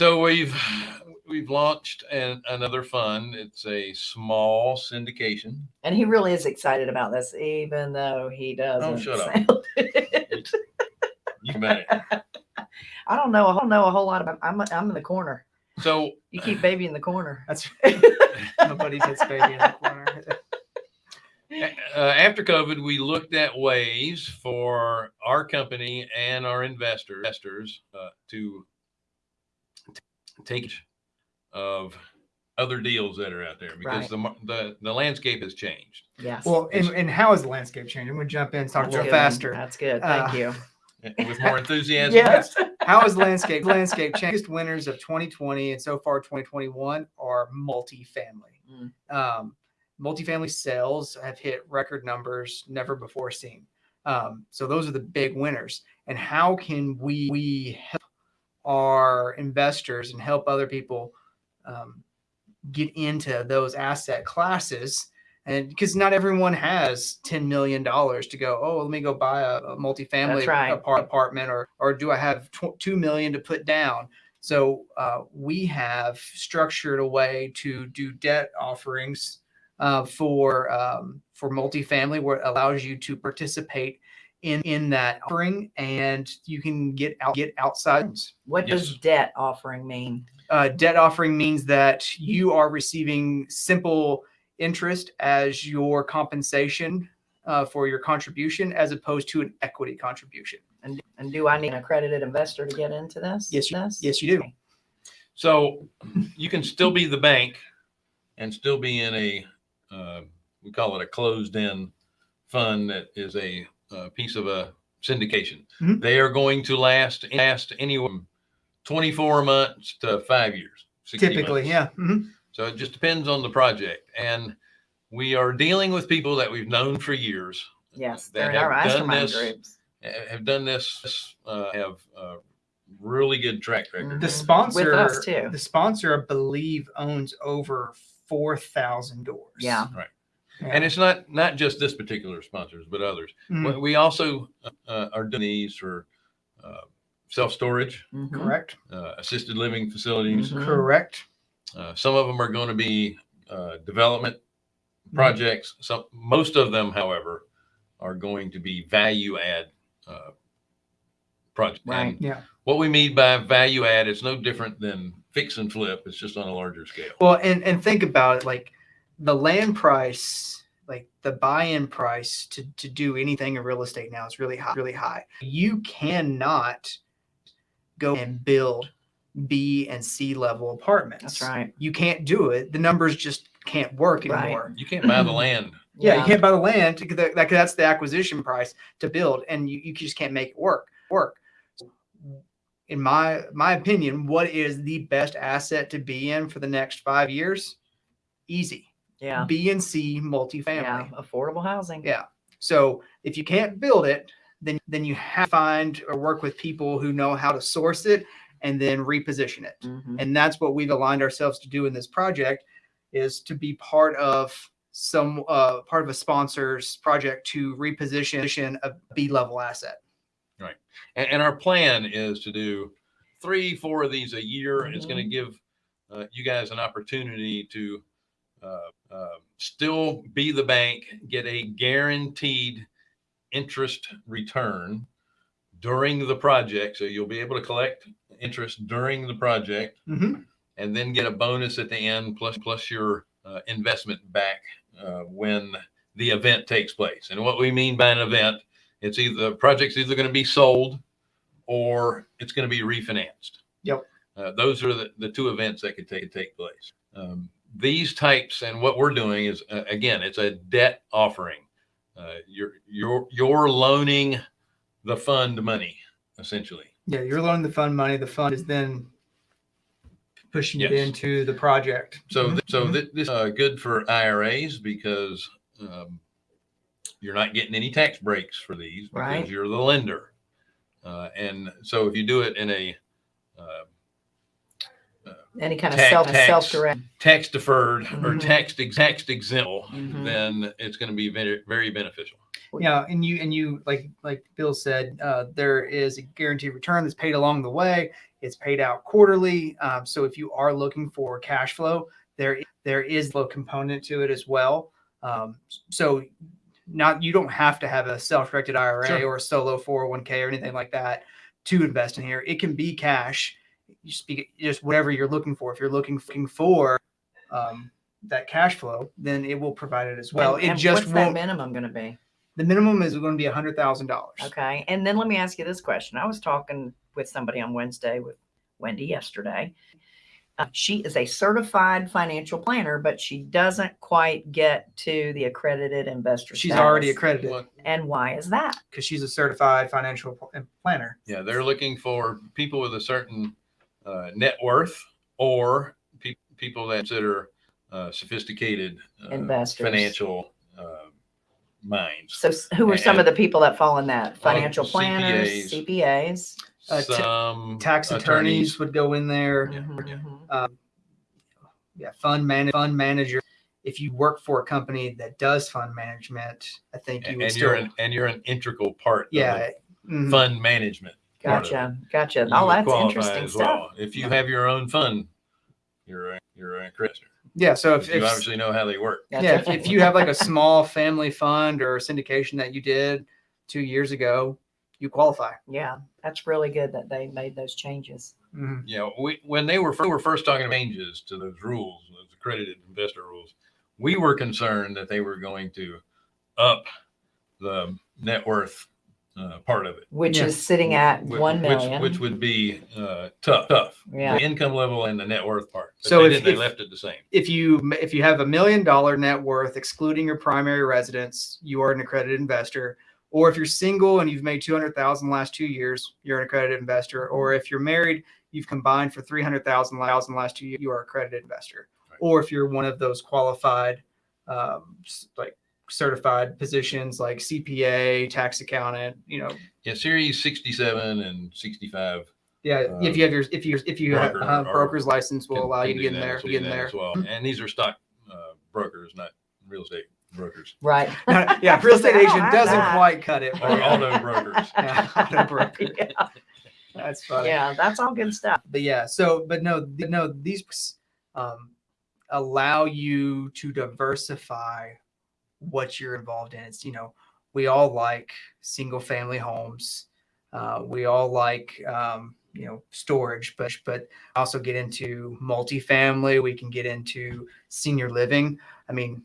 right, so we've we've launched an, another fund. It's a small syndication. And he really is excited about this, even though he doesn't. Oh, shut up. sound it. You bet. I don't know. I don't know a whole lot about. I'm I'm in the corner. So You keep baby in the corner. That's right. nobody puts baby in the corner. uh, after COVID, we looked at ways for our company and our investor- investors uh, to t- take of other deals that are out there because Right. the, the the landscape has changed. Yes. Well, and, and how is the landscape changing? I'm gonna jump in and talk a little faster. That's good. Thank Uh, you. With more enthusiasm, Yes. How is landscape landscape changing? Biggest winners of 2020 and so far 2021 are multifamily. Mm. Um, multifamily sales have hit record numbers never before seen. Um, so those are the big winners. And how can we we help our investors and help other people um, get into those asset classes? And because not everyone has ten million dollars to go, oh, let me go buy a, a multifamily right. apartment, or or do I have tw- two million to put down? So uh, we have structured a way to do debt offerings uh, for um, for multifamily, where it allows you to participate in in that offering, and you can get out get outside. What Yes. does debt offering mean? Uh, debt offering means that you are receiving simple interest as your compensation uh, for your contribution, as opposed to an equity contribution. And and do I need an accredited investor to get into this? Yes, you- This? Yes, you do. So you can still be the bank and still be in a, uh, we call it a closed-end fund that is a, uh piece of a syndication. Mhm. They are going to last last anywhere from 24 months to five years. Typically, months. yeah. Mhm. So it just depends on the project. And we are dealing with people that we've known for years. Yes, that they're in our have done mastermind this, groups. Have done this, uh, have uh really good track record. The Mhm. sponsor, With us, too. the sponsor, I believe, owns over four thousand doors. Yeah. And it's not not just this particular sponsors, but others. Mm, We- We also uh, are doing these for uh, self storage, Mhm. correct. uh, assisted living facilities. Mhm. Correct. Uh, some of them are going to be uh, development projects. Some most of them, however, are going to be value add uh, projects. Right. And Yeah. what we mean by value add is no different than fix and flip. It's just on a larger scale. Well, and and think about it, like the land price, like the buy-in price to to do anything in real estate now is really high, really high. You cannot go and build B and C level apartments. That's right. You can't do it. The numbers just can't work Right. anymore. You can't buy the land. Yeah, you can't buy the land. because that- that- That's the acquisition price to build, and you, you just can't make it work. Work. In my my opinion, what is the best asset to be in for the next five years? Easy. Yeah. B and C multifamily. Yeah. Affordable housing. Yeah. So if you can't build it, then then you have to find or work with people who know how to source it and then reposition it Mhm. and that's what we've aligned ourselves to do in this project is to be part of some uh, part of a sponsor's project to reposition a B level asset. Right. And, and our plan is to do three, four of these a year. and It's going to give uh, you guys an opportunity to still be the bank, get a guaranteed interest return during the project. So you'll be able to collect interest during the project Mhm. and then get a bonus at the end plus plus your uh, investment back uh, when the event takes place. And what we mean by an event, it's either the project's either going to be sold or it's going to be refinanced. Yep. Uh, those are the, the two events that could take take place. Um, these types and what we're doing is uh, again, it's a debt offering. Uh, you're you're you're loaning the fund money essentially. Yeah, you're loaning the fund money. The fund is then pushing it into the project. So, Mhm. th- so Mhm. thi- this is uh, good for IRAs because um, you're not getting any tax breaks for these because Right. you're the lender. Uh, and so if you do it in a uh, Any kind of Tax- self tax. self direct. tax deferred or Mhm. tax tax exempt, Mhm. then it's going to be very, very beneficial. Yeah, and you and you like like Bill said, uh, there is a guaranteed return that's paid along the way. It's paid out quarterly. Um, so if you are looking for cash flow, there there is a component to it as well. Um, so not you don't have to have a self-directed IRA Sure. or a solo 401k or anything like that to invest in here. It can be cash. You speak just whatever you're looking for. If you're looking looking for um, that cash flow, then it will provide it as well. And- it and just what's that minimum going to be? The minimum is going to be a hundred thousand dollars. Okay. And then let me ask you this question. I was talking with somebody on Wednesday with Wendy yesterday. Uh, she is a certified financial planner, but she doesn't quite get to the accredited investor. She's already accredited Well, And why is that? because she's a certified financial pl- planner. Yeah, they're looking for people with a certain uh, net worth or pe- people that consider uh, sophisticated uh, Investors. financial uh, minds. So who are some of the people that fall in that? Well, Financial planners, CPAs. CPAs. Uh, ta- Some Tax attorneys, would go in there. Yeah, yeah. mhm. Yeah, fund man fund manager. If you work for a company that does fund management, I think you and, would and still. you're an and you're an integral part yeah. of mhm. fund management. Part of it. Gotcha. Gotcha. You Oh, that's interesting as stuff. well. If you have your own fund, you're a, you're a creditor. Yeah. So if, You obviously know how they work. yeah, if, if you have like a small family fund or syndication that you did two years ago, you qualify. yeah, that's really good that they made those changes. Mhm. you know, we when they were we were first talking changes to those rules, those accredited investor rules, we were concerned that they were going to up the net worth uh, part of it, Which Yeah. is sitting at whi- one which, million. which would be uh, tough, tough. Yeah. The income level and the net worth part. But So they, if- didn't, they if- left it the same. If you if you have a million dollar net worth, excluding your primary residence, you are an accredited investor. Or if you're single and you've made two hundred thousand last two years, you're an accredited investor. Or if you're married, you've combined for three hundred thousand last two years, you are accredited investor. Right. Or if you're one of those qualified, um, s- like certified positions like CPA, tax accountant, you know, Yeah, Series 67 and 65 yeah. Uh, if you have your if you if you have broker uh, or- broker's license, will can- allow you to do get in that- there. can Get in there. as well. And these are stock uh, brokers, not real estate brokers right. yeah, real estate agent doesn't that. quite cut it. or auto brokers. Yeah, auto broker. yeah. That's funny. yeah, that's all good stuff. But yeah, so but no, th- no, these um, allow you to diversify what you're involved in. It's you know, we all like single family homes. Uh, we all like um, you know storage, but but also get into multifamily. We can get into senior living. I mean,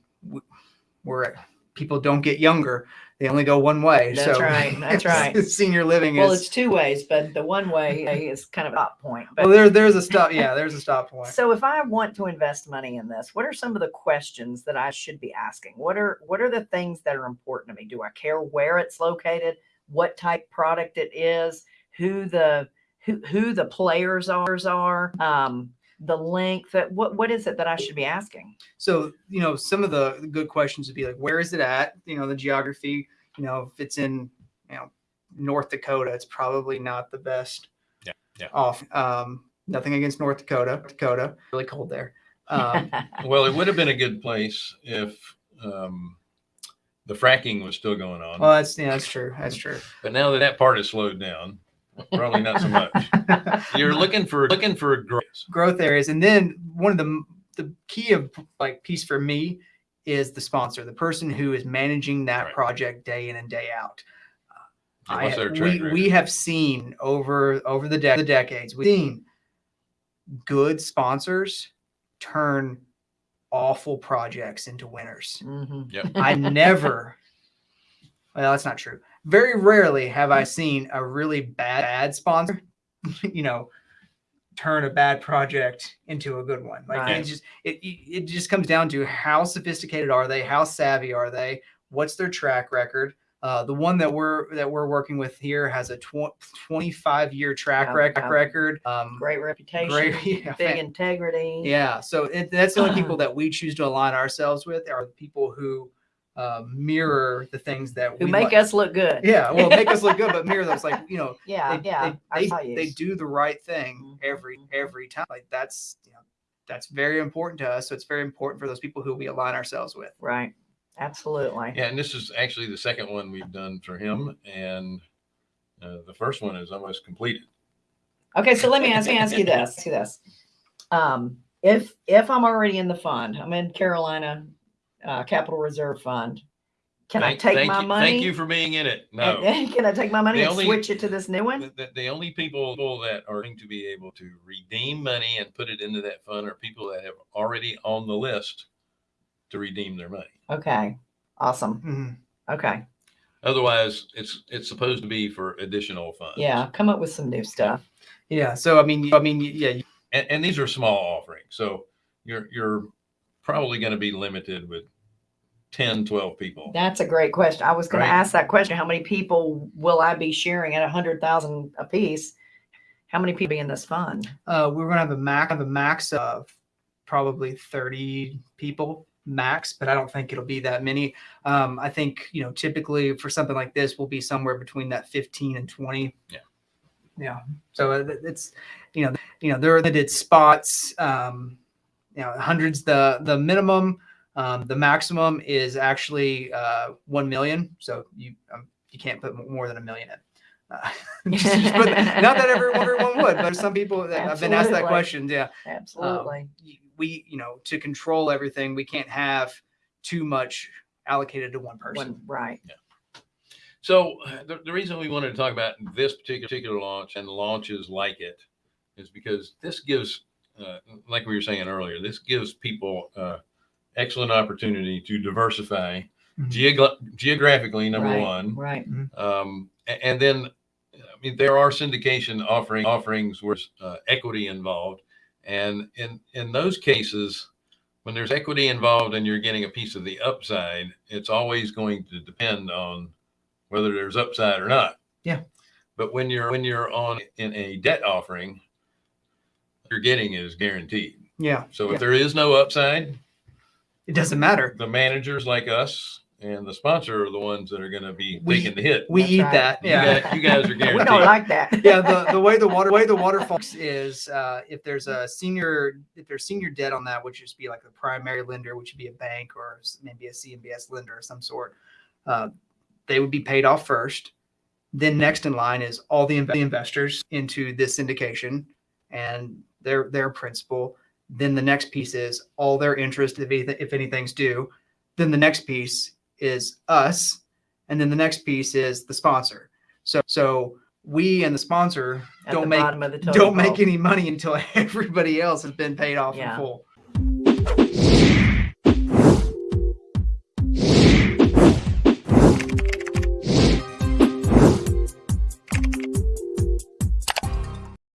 we're people don't get younger; they only go one way. That's so right, that's right. Senior living Well, is it's two ways, but the one way is kind of a stop point. But well, there there's a stop. Yeah, there's a stop point. So if I want to invest money in this, what are some of the questions that I should be asking? What are what are the things that are important to me? Do I care where it's located, what type product it is, who the who who the players are, are um, the length that what what is it that I should be asking? So, you know, some of the good questions would be like, where is it at? You know, the geography, you know, if it's in, you know, North Dakota, it's probably not the best. Yeah, yeah. Off. Um, nothing against North Dakota. Dakota, really cold there. Um, Well, it would have been a good place if um, the fracking was still going on. well, that's yeah, that's true. That's true. but now that that part is slowed down, probably not so much. You're looking for looking for growth. growth areas, and then one of the the key of like piece for me is the sponsor, the person who is managing that Right. project day in and day out. I- what's we, we have seen over over the, de- the decades we've seen good sponsors turn awful projects into winners Mhm. i never well that's not true very rarely have i seen a really bad, bad sponsor you know turn a bad project into a good one like Right. it just it, it just comes down to how sophisticated are they how savvy are they what's their track record uh, the one that we're that we're working with here has a tw- 25 year track Yeah, rec- yeah. record um Great reputation, great yeah, big integrity. yeah so it, that's the only people that we choose to align ourselves with are the people who uh, mirror the things that Who we make like. us look good. yeah well make us look good but mirror those like you know Yeah, they, yeah. they, they, they do the right thing Mhm, every every time like that's you know that's very important to us so it's very important for those people who we align ourselves with Right. Absolutely. Yeah, and this is actually the second one we've done for him, and uh, the first one is almost completed. Okay, so let me ask me ask you this. ask you this. Um, if if I'm already in the fund, I'm in Carolina uh, Capital Reserve Fund. Can Thank- I take my you- money? Thank you for being in it. No, and can I take my money The and only- switch it to this new one? the, the, the only people that are going to be able to redeem money and put it into that fund are people that have already on the list to redeem their money. Okay, awesome. Mhm. Okay, Otherwise, it's it's supposed to be for additional funds. yeah, come up with some new stuff. Yeah. So I mean, I mean, yeah, and, and these are small offerings, so you're you're probably going to be limited with 10, 12 people. That's a great question. I was going Right. to ask that question. How many people will I be sharing at a hundred thousand a piece? How many people be in this fund? uh, we're gonna have a max have a max of probably 30 people max, but I don't think it'll be that many. Um, I think you know typically for something like this, we'll be somewhere between that 15 and 20. Yeah. Yeah. So it's you know you know there are limited spots. Um, you know, hundreds the the minimum. Um, the maximum is actually uh, one million. So you um, you can't put more than a million in. Uh, just- just put- not that everyone, everyone would, but some people that have been asked that question. Yeah Absolutely. y- we you know to control everything we can't have too much allocated to one person One, right. So uh, the, the reason we wanted to talk about this particular particular launch and launches like it is because this gives, uh, like we were saying earlier, this gives people uh, excellent opportunity to diversify Mhm. geogra- geographically. Number Right, one, Right. um, and then I mean there are syndication offering offerings where uh, equity involved, and in in those cases, when there's equity involved and you're getting a piece of the upside, it's always going to depend on whether there's upside or not. Yeah. But when you're when you're on in a debt offering, you're getting is guaranteed. yeah So yeah. if there is no upside, it doesn't matter the managers like us and the sponsor are the ones that are going to be We- taking the hit. we That's eat right. that You yeah guys- you guys are guaranteed. We don't like that. yeah the, the way the water way the water waterfall is uh, if there's a senior if there's senior debt on that which would just be like the primary lender which would be a bank or s- maybe a cmbs lender of some sort uh, they would be paid off first then next in line is all the, inv- the investors into this syndication and their their principal then the next piece is all their interest if, anything, if anything's due then the next piece is us and then the next piece is the sponsor so so we and the sponsor At don't the make don't make any money until everybody else has been paid off Yeah. in full.